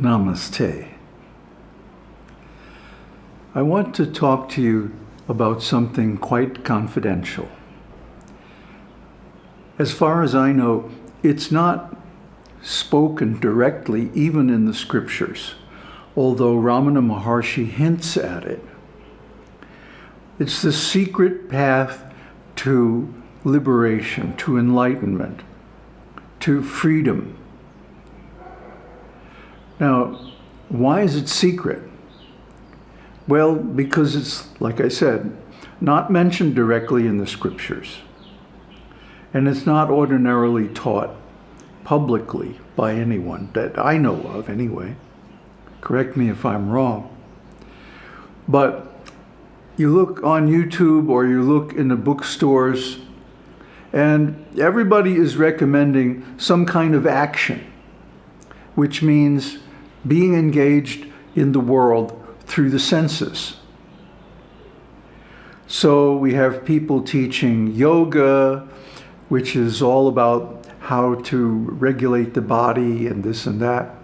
Namaste. I want to talk to you about something quite confidential. As far as I know, it's not spoken directly even in the scriptures, although Ramana Maharshi hints at it. It's the secret path to liberation, to enlightenment, to freedom. Now, why is it secret? Well, because it's, like I said, not mentioned directly in the scriptures. And it's not ordinarily taught publicly by anyone that I know of anyway. Correct me if I'm wrong. But you look on YouTube or you look in the bookstores and everybody is recommending some kind of action, which means being engaged in the world through the senses. So we have people teaching yoga, which is all about how to regulate the body and this and that,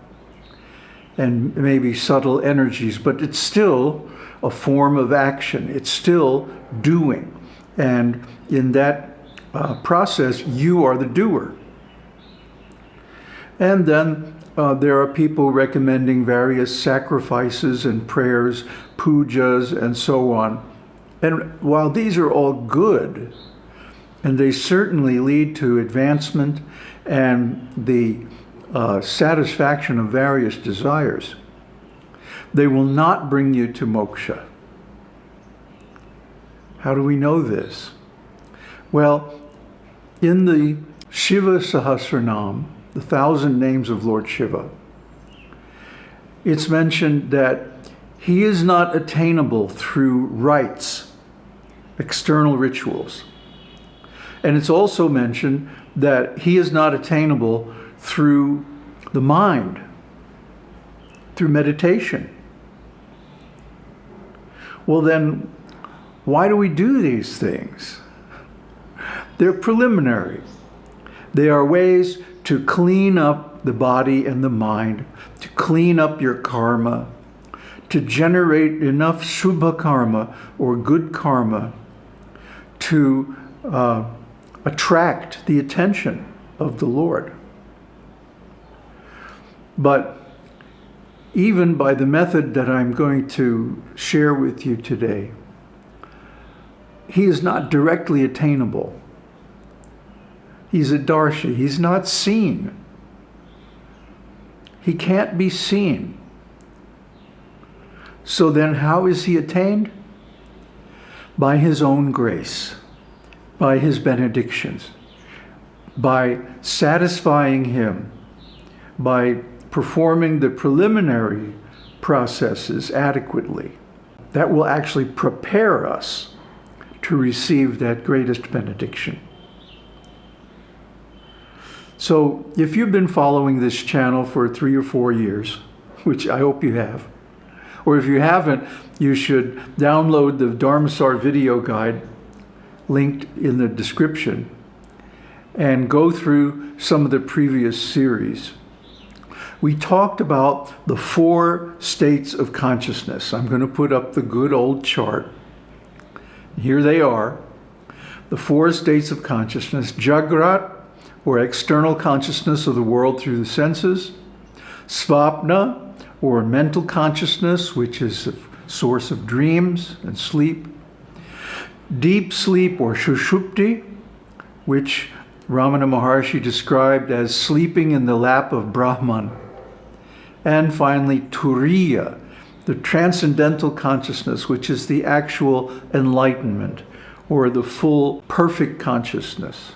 and maybe subtle energies, but it's still a form of action. It's still doing. And in that uh, process, you are the doer. And then uh, there are people recommending various sacrifices and prayers, pujas, and so on. And while these are all good, and they certainly lead to advancement and the uh, satisfaction of various desires, they will not bring you to moksha. How do we know this? Well, in the Shiva Sahasranam, the thousand names of Lord Shiva, it's mentioned that he is not attainable through rites, external rituals. And it's also mentioned that he is not attainable through the mind, through meditation. Well then, why do we do these things? They're preliminary. They are ways to clean up the body and the mind, to clean up your karma, to generate enough shubha karma or good karma to uh, attract the attention of the Lord. But even by the method that I'm going to share with you today, he is not directly attainable. He's adrishya. He's not seen. He can't be seen. So then how is he attained? By his own grace, by his benedictions, by satisfying him, by performing the preliminary processes adequately. That will actually prepare us to receive that greatest benediction. So if you've been following this channel for three or four years, which I hope you have, or if you haven't, you should download the Dharmasar video guide linked in the description and go through some of the previous series. We talked about the four states of consciousness. I'm going to put up the good old chart. Here they are. The four states of consciousness, Jagrat, or external consciousness of the world through the senses, svapna, or mental consciousness, which is the source of dreams and sleep, deep sleep or shushupti, which Ramana Maharshi described as sleeping in the lap of Brahman, and finally turiya, the transcendental consciousness, which is the actual enlightenment, or the full perfect consciousness.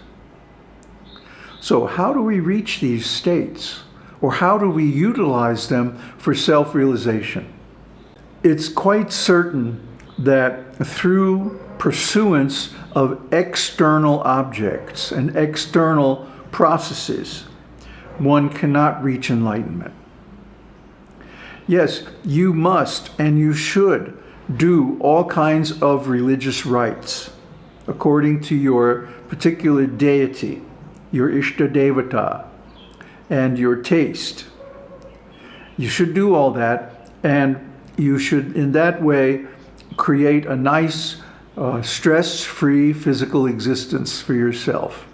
So how do we reach these states? Or how do we utilize them for self-realization? It's quite certain that through pursuance of external objects and external processes, one cannot reach enlightenment. Yes, you must and you should do all kinds of religious rites according to your particular deity your Ishta Devata, and your taste. you should do all that and you should in that way create a nice uh, stress-free physical existence for yourself.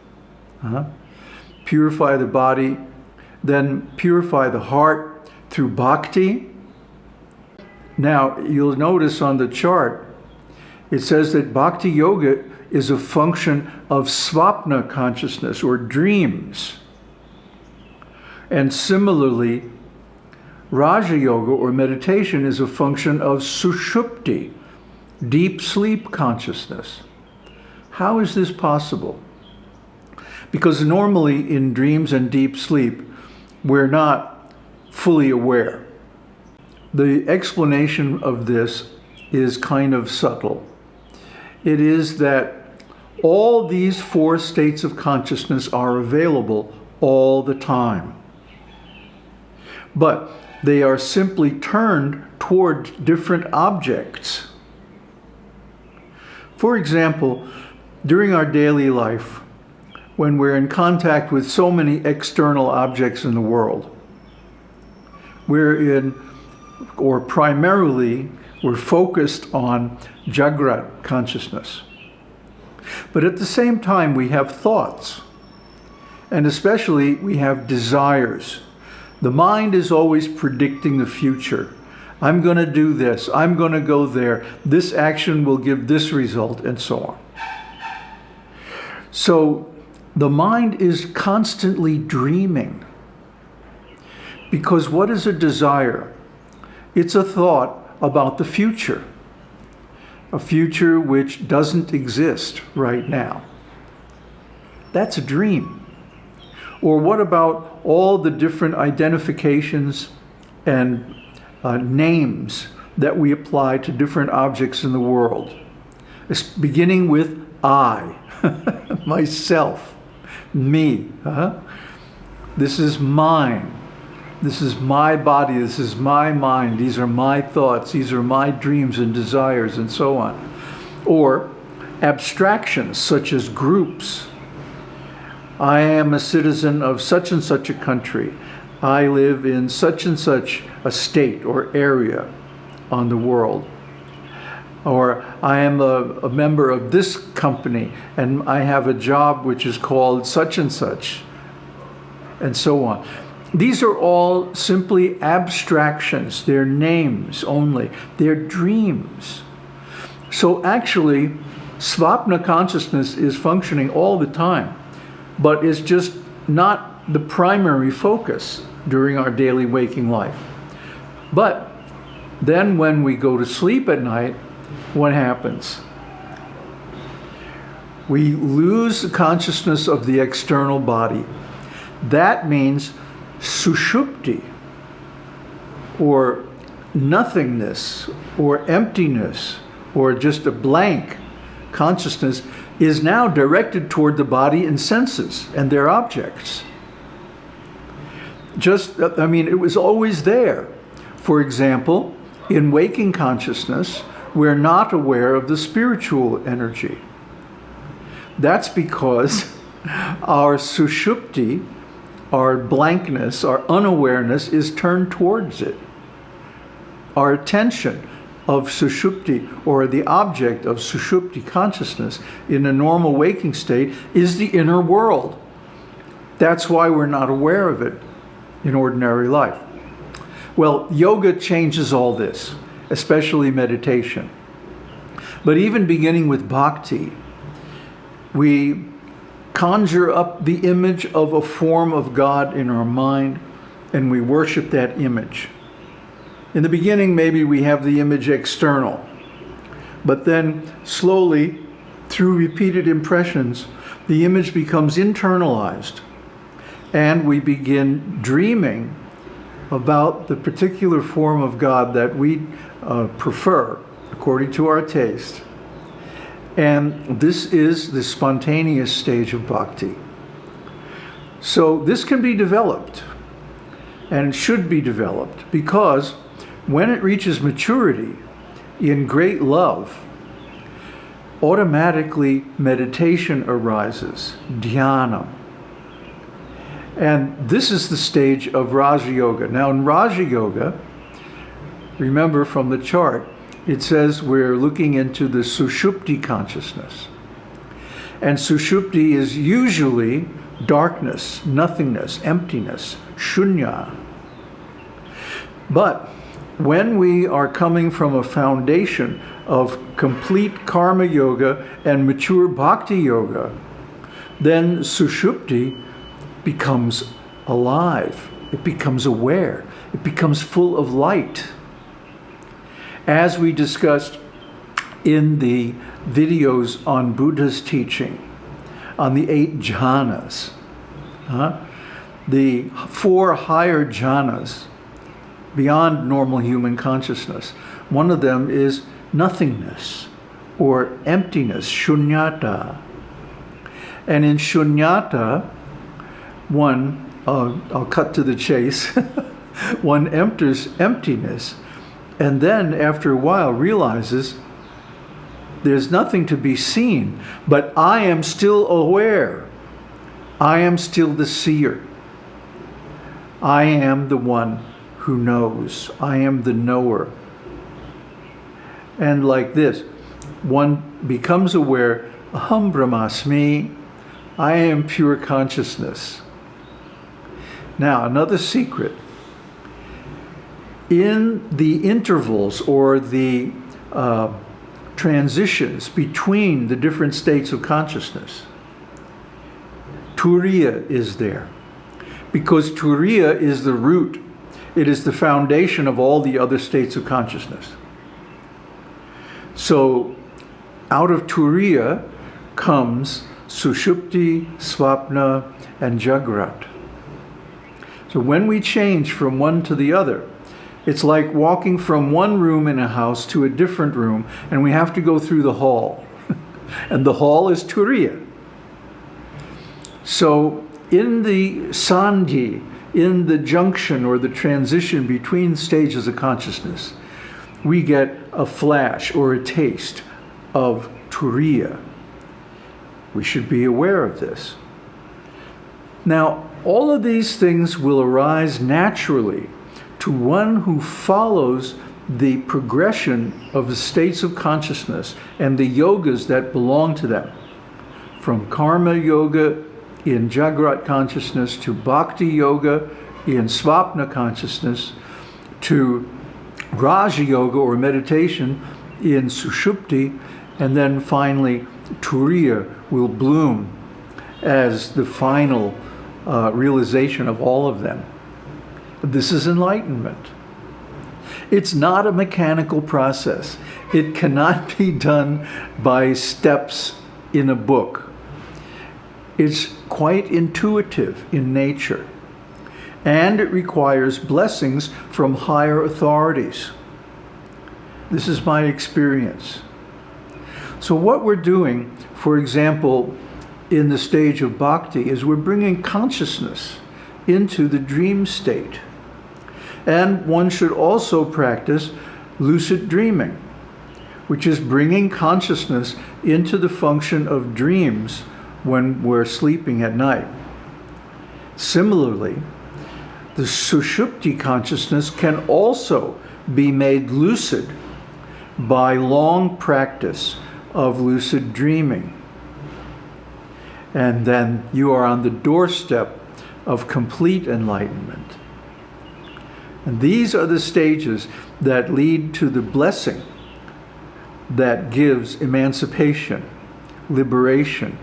Uh -huh. Purify the body, then purify the heart through bhakti. Now, you'll notice on the chart, it says that bhakti yoga is a function of svapna consciousness or dreams. And similarly, Raja Yoga or meditation is a function of sushupti, deep sleep consciousness. How is this possible? Because normally in dreams and deep sleep, we're not fully aware. The explanation of this is kind of subtle. It is that all these four states of consciousness are available all the time. But they are simply turned toward different objects. For example, during our daily life, when we're in contact with so many external objects in the world, we're in, or primarily, we're focused on Jagrat consciousness. But at the same time, we have thoughts, and especially we have desires the mind is always predicting the future. I'm going to do this. I'm going to go there. This action will give this result, and so on. So the mind is constantly dreaming. Because what is a desire? It's a thought about the future. A future which doesn't exist right now. That's a dream. Or what about all the different identifications and uh, names that we apply to different objects in the world? It's beginning with I, myself, me. Uh -huh. This is mine. This is my body. This is my mind. These are my thoughts. These are my dreams and desires and so on. Or abstractions such as groups I am a citizen of such and such a country. I live in such and such a state or area on the world. Or I am a, a, member of this company and I have a job which is called such and such, and so on. These are all simply abstractions. They're names only. They're dreams. So actually, Svapna consciousness is functioning all the time but it's just not the primary focus during our daily waking life. But then when we go to sleep at night, what happens? We lose the consciousness of the external body. That means sushupti, or nothingness, or emptiness, or just a blank consciousness is now directed toward the body and senses and their objects. Just, I mean, it was always there. For example, in waking consciousness, we're not aware of the spiritual energy. That's because our sushupti, our blankness, our unawareness is turned towards it. Our attention, of sushupti or the object of sushupti consciousness in a normal waking state is the inner world. That's why we're not aware of it in ordinary life. Well, yoga changes all this, especially meditation. But even beginning with bhakti, we conjure up the image of a form of God in our mind and we worship that image. In the beginning, maybe we have the image external, but then slowly, through repeated impressions, the image becomes internalized and we begin dreaming about the particular form of God that we uh, prefer according to our taste. And this is the spontaneous stage of bhakti. So this can be developed and should be developed because when it reaches maturity in great love, automatically meditation arises, dhyana. And this is the stage of Raja Yoga. Now in Raja Yoga, remember from the chart, it says we're looking into the Sushupti consciousness. And Sushupti is usually darkness, nothingness, emptiness, shunya. But when we are coming from a foundation of complete karma yoga and mature bhakti yoga, then Sushupti becomes alive. It becomes aware. It becomes full of light. As we discussed in the videos on Buddha's teaching, on the eight jhanas, uh, the four higher jhanas beyond normal human consciousness. One of them is nothingness or emptiness, shunyata. And in shunyata, one, uh, I'll cut to the chase, one enters emptiness and then after a while realizes there's nothing to be seen, but I am still aware. I am still the seer. I am the one who knows. I am the knower. And like this, one becomes aware, Aham Brahmasmi, I am pure consciousness. Now, another secret. In the intervals or the uh, transitions between the different states of consciousness, Turiya is there. Because Turiya is the root, it is the foundation of all the other states of consciousness. So out of Turiya comes Sushupti, Swapna, and Jagrat. So when we change from one to the other, it's like walking from one room in a house to a different room, and we have to go through the hall. and the hall is Turiya. So in the Sandhi, in the junction or the transition between stages of consciousness, we get a flash or a taste of Turiya. We should be aware of this. Now, all of these things will arise naturally to one who follows the progression of the states of consciousness and the yogas that belong to them. From karma yoga in Jagrat consciousness to Bhakti yoga in Swapna consciousness to Raja yoga or meditation in Sushupti and then finally Turiya will bloom as the final uh, realization of all of them. This is enlightenment. It's not a mechanical process. It cannot be done by steps in a book. It's quite intuitive in nature. And it requires blessings from higher authorities. This is my experience. So what we're doing, for example, in the stage of bhakti, is we're bringing consciousness into the dream state. And one should also practice lucid dreaming, which is bringing consciousness into the function of dreams when we're sleeping at night. Similarly, the sushupti consciousness can also be made lucid by long practice of lucid dreaming. And then you are on the doorstep of complete enlightenment. And these are the stages that lead to the blessing that gives emancipation, liberation,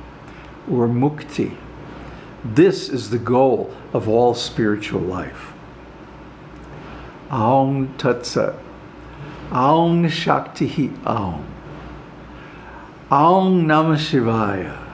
or mukti. This is the goal of all spiritual life. Aum Tat Sat. Aum Shakti Aum. Aum Namah Shivaya.